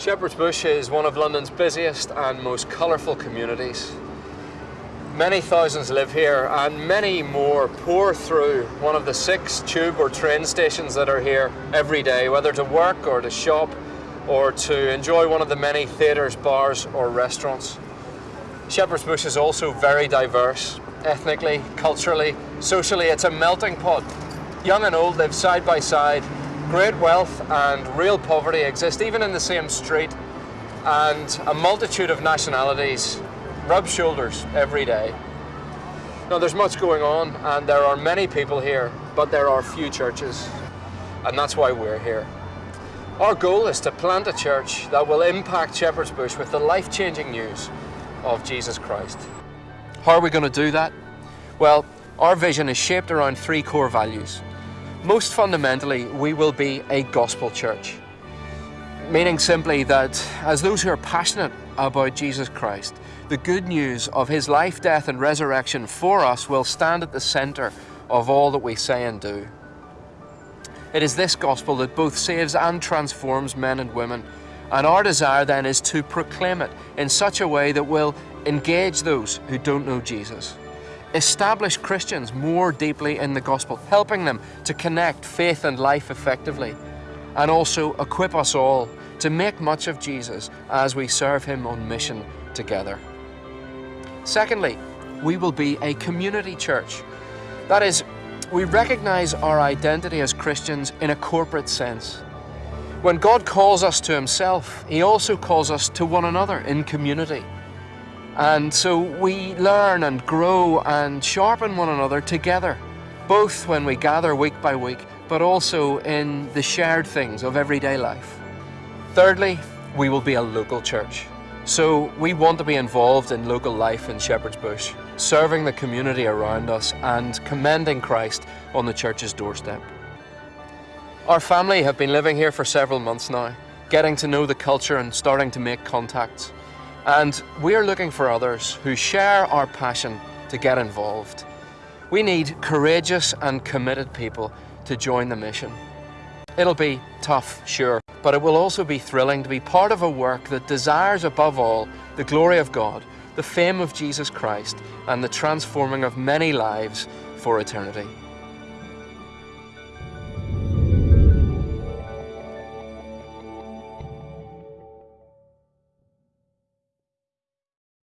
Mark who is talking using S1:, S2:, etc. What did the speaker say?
S1: Shepherd's Bush is one of London's busiest and most colourful communities. Many thousands live here and many more pour through one of the six tube or train stations that are here every day, whether to work or to shop or to enjoy one of the many theatres, bars or restaurants. Shepherd's Bush is also very diverse, ethnically, culturally, socially. It's a melting pot. Young and old live side by side Great wealth and real poverty exist even in the same street and a multitude of nationalities rub shoulders every day. Now there's much going on and there are many people here, but there are few churches and that's why we're here. Our goal is to plant a church that will impact Shepherd's Bush with the life-changing news of Jesus Christ. How are we going to do that? Well, our vision is shaped around three core values. Most fundamentally, we will be a gospel church. Meaning simply that as those who are passionate about Jesus Christ, the good news of his life, death and resurrection for us will stand at the centre of all that we say and do. It is this gospel that both saves and transforms men and women. And our desire then is to proclaim it in such a way that will engage those who don't know Jesus establish Christians more deeply in the gospel, helping them to connect faith and life effectively, and also equip us all to make much of Jesus as we serve Him on mission together. Secondly, we will be a community church. That is, we recognize our identity as Christians in a corporate sense. When God calls us to Himself, He also calls us to one another in community. And so we learn and grow and sharpen one another together, both when we gather week by week, but also in the shared things of everyday life. Thirdly, we will be a local church. So we want to be involved in local life in Shepherd's Bush, serving the community around us and commending Christ on the church's doorstep. Our family have been living here for several months now, getting to know the culture and starting to make contacts. And we're looking for others who share our passion to get involved. We need courageous and committed people to join the mission. It'll be tough, sure, but it will also be thrilling to be part of a work that desires above all the glory of God, the fame of Jesus Christ, and the transforming of many lives for eternity.